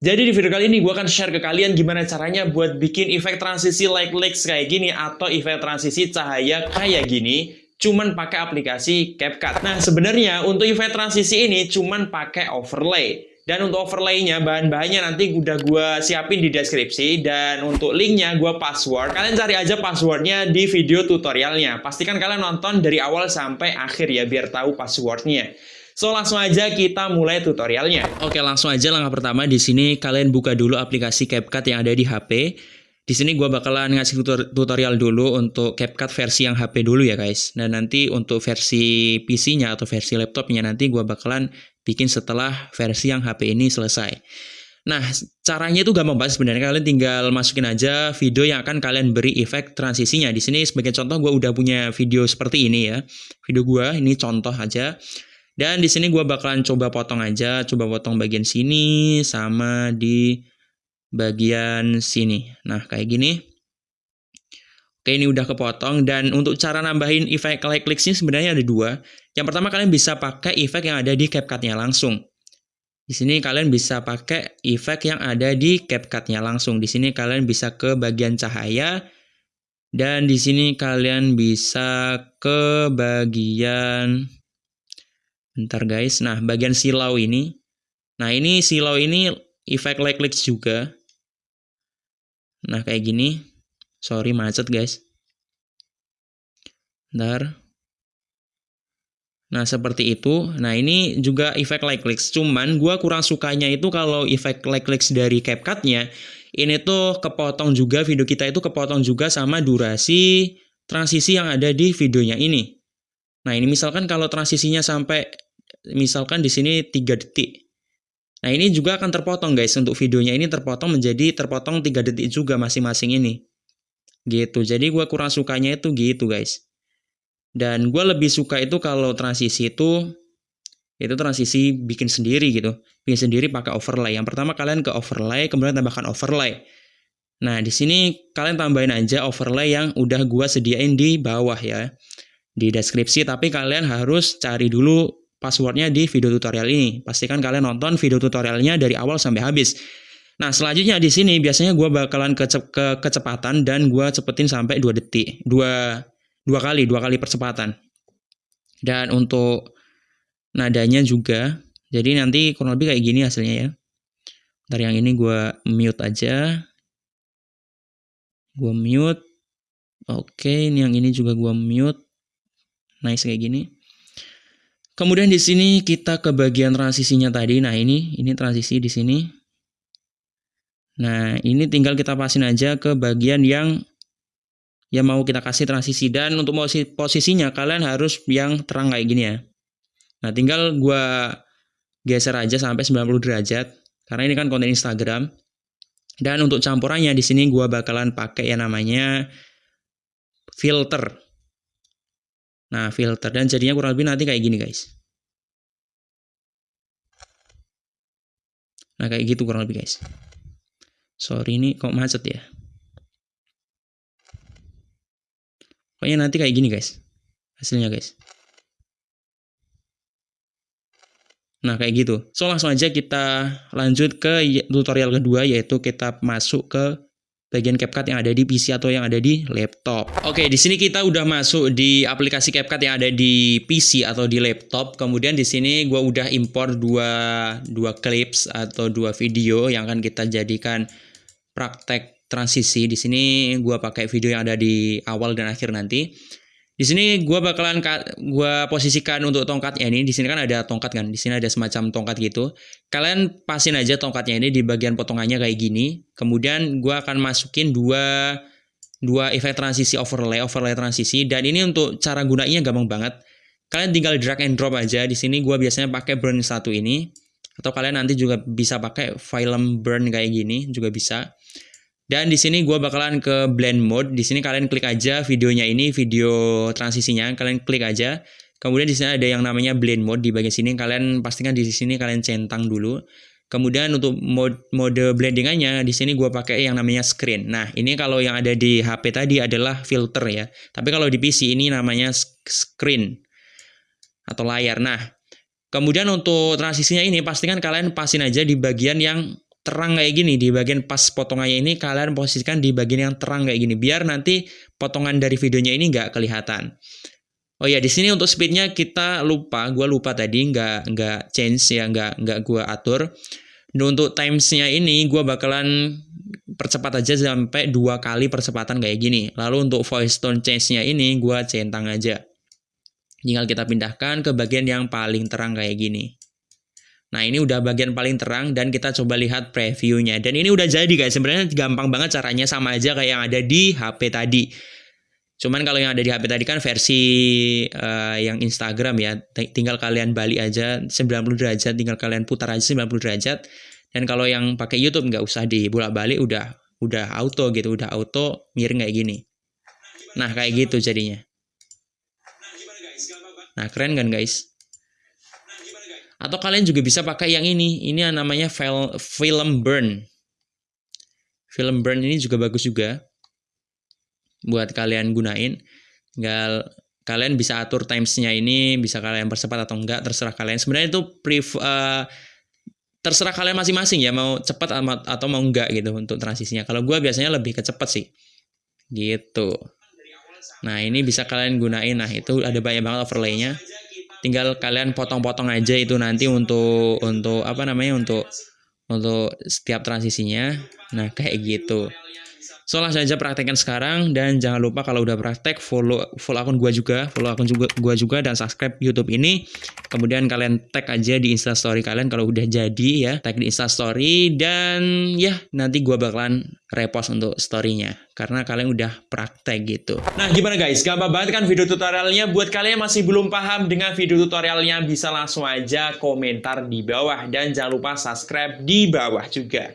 Jadi di video kali ini gue akan share ke kalian gimana caranya buat bikin efek transisi like leaks kayak gini atau efek transisi cahaya kayak gini cuman pakai aplikasi CapCut. Nah, sebenarnya untuk efek transisi ini cuman pakai overlay. Dan untuk overlaynya, bahan-bahannya nanti udah gue siapin di deskripsi. Dan untuk linknya gue password. Kalian cari aja passwordnya di video tutorialnya. Pastikan kalian nonton dari awal sampai akhir ya, biar tahu passwordnya. So langsung aja kita mulai tutorialnya. Oke, langsung aja langkah pertama di sini kalian buka dulu aplikasi CapCut yang ada di HP. Di sini gue bakalan ngasih tutorial dulu untuk CapCut versi yang HP dulu ya guys. Dan nanti untuk versi PC-nya atau versi laptopnya nanti gue bakalan bikin setelah versi yang HP ini selesai. Nah, caranya itu gampang banget sebenarnya. Kalian tinggal masukin aja video yang akan kalian beri efek transisinya. Di sini sebagai contoh gue udah punya video seperti ini ya. Video gue ini contoh aja. Dan di sini gue bakalan coba potong aja, coba potong bagian sini sama di bagian sini. Nah, kayak gini. Oke, ini udah kepotong. Dan untuk cara nambahin efek like clicks ini sebenarnya ada dua. Yang pertama, kalian bisa pakai efek yang ada di CapCut-nya langsung. Di sini kalian bisa pakai efek yang ada di CapCut-nya langsung. Di sini kalian bisa ke bagian cahaya. Dan di sini kalian bisa ke bagian Bentar guys. Nah, bagian silau ini. Nah, ini silau ini efek like clicks juga. Nah, kayak gini. Sorry macet guys. Bentar. Nah, seperti itu. Nah, ini juga efek like clicks. Cuman gua kurang sukanya itu kalau efek like clicks dari CapCut-nya ini tuh kepotong juga video kita itu kepotong juga sama durasi transisi yang ada di videonya ini. Nah, ini misalkan kalau transisinya sampai misalkan di sini 3 detik. Nah, ini juga akan terpotong guys untuk videonya ini terpotong menjadi terpotong 3 detik juga masing-masing ini. Gitu. Jadi gua kurang sukanya itu gitu guys. Dan gue lebih suka itu kalau transisi itu itu transisi bikin sendiri gitu. Bikin sendiri pakai overlay. Yang pertama kalian ke overlay, kemudian tambahkan overlay. Nah, di sini kalian tambahin aja overlay yang udah gua sediain di bawah ya di deskripsi, tapi kalian harus cari dulu passwordnya di video tutorial ini. Pastikan kalian nonton video tutorialnya dari awal sampai habis. Nah, selanjutnya di sini biasanya gue bakalan ke, ke kecepatan dan gue cepetin sampai 2 detik. Dua, dua kali, dua kali percepatan. Dan untuk nadanya juga, jadi nanti kurang lebih kayak gini hasilnya ya. Ntar yang ini gue mute aja. Gue mute. Oke, ini yang ini juga gue mute nice kayak gini. Kemudian di sini kita ke bagian transisinya tadi. Nah, ini ini transisi di sini. Nah, ini tinggal kita pasin aja ke bagian yang yang mau kita kasih transisi dan untuk posisinya kalian harus yang terang kayak gini ya. Nah, tinggal gua geser aja sampai 90 derajat karena ini kan konten Instagram. Dan untuk campurannya di sini gua bakalan pakai yang namanya filter. Nah, filter. Dan jadinya kurang lebih nanti kayak gini, guys. Nah, kayak gitu kurang lebih, guys. Sorry, ini kok macet ya. Pokoknya nanti kayak gini, guys. Hasilnya, guys. Nah, kayak gitu. So, langsung aja kita lanjut ke tutorial kedua, yaitu kita masuk ke bagian CapCut yang ada di PC atau yang ada di laptop. Oke, di sini kita udah masuk di aplikasi CapCut yang ada di PC atau di laptop. Kemudian di sini gue udah impor dua dua clips atau dua video yang akan kita jadikan praktek transisi. Di sini gue pakai video yang ada di awal dan akhir nanti. Di sini gue bakalan gue posisikan untuk tongkatnya ini. Di sini kan ada tongkat kan. Di sini ada semacam tongkat gitu. Kalian pasin aja tongkatnya ini di bagian potongannya kayak gini. Kemudian gue akan masukin dua dua efek transisi overlay, overlay transisi. Dan ini untuk cara gunainya gampang banget. Kalian tinggal drag and drop aja. Di sini gue biasanya pakai burn satu ini. Atau kalian nanti juga bisa pakai film burn kayak gini juga bisa. Dan di sini gue bakalan ke blend mode. Di sini kalian klik aja videonya ini, video transisinya. Kalian klik aja. Kemudian di sini ada yang namanya blend mode di bagian sini. Kalian pastikan di sini kalian centang dulu. Kemudian untuk mode mode blendingannya di sini gue pakai yang namanya screen. Nah ini kalau yang ada di HP tadi adalah filter ya. Tapi kalau di PC ini namanya screen atau layar. Nah kemudian untuk transisinya ini pastikan kalian pasin aja di bagian yang terang kayak gini di bagian pas potongannya ini kalian posisikan di bagian yang terang kayak gini biar nanti potongan dari videonya ini nggak kelihatan. Oh ya di sini untuk speednya kita lupa, gue lupa tadi nggak nggak change ya nggak nggak gue atur. Dan untuk timesnya ini gue bakalan percepat aja sampai dua kali percepatan kayak gini. Lalu untuk voice tone change-nya ini gue centang aja. Tinggal kita pindahkan ke bagian yang paling terang kayak gini. Nah ini udah bagian paling terang dan kita coba lihat previewnya. Dan ini udah jadi guys, sebenarnya gampang banget caranya sama aja kayak yang ada di HP tadi. Cuman kalau yang ada di HP tadi kan versi uh, yang Instagram ya, tinggal kalian balik aja 90 derajat, tinggal kalian putar aja 90 derajat. Dan kalau yang pakai YouTube nggak usah dibolak-balik, udah udah auto gitu, udah auto miring kayak gini. Nah kayak gitu jadinya. Nah keren kan guys? Atau kalian juga bisa pakai yang ini, ini namanya film burn. Film burn ini juga bagus juga buat kalian gunain. Tinggal kalian bisa atur timesnya ini, bisa kalian percepat atau enggak, terserah kalian. Sebenarnya itu pref, uh, terserah kalian masing-masing ya, mau cepat atau mau enggak gitu untuk transisinya. Kalau gue biasanya lebih ke cepat sih, gitu. Nah ini bisa kalian gunain, nah itu ada banyak banget overlaynya. Tinggal kalian potong-potong aja itu nanti untuk untuk apa namanya untuk untuk setiap transisinya. Nah kayak gitu. So langsung aja praktekkan sekarang dan jangan lupa kalau udah praktek follow follow akun gua juga, follow akun juga gua juga dan subscribe YouTube ini. Kemudian kalian tag aja di Insta Story kalian kalau udah jadi ya, tag di Insta Story dan ya nanti gua bakalan repost untuk storynya karena kalian udah praktek gitu. Nah gimana guys, gampang banget kan video tutorialnya? Buat kalian yang masih belum paham dengan video tutorialnya bisa langsung aja komentar di bawah dan jangan lupa subscribe di bawah juga.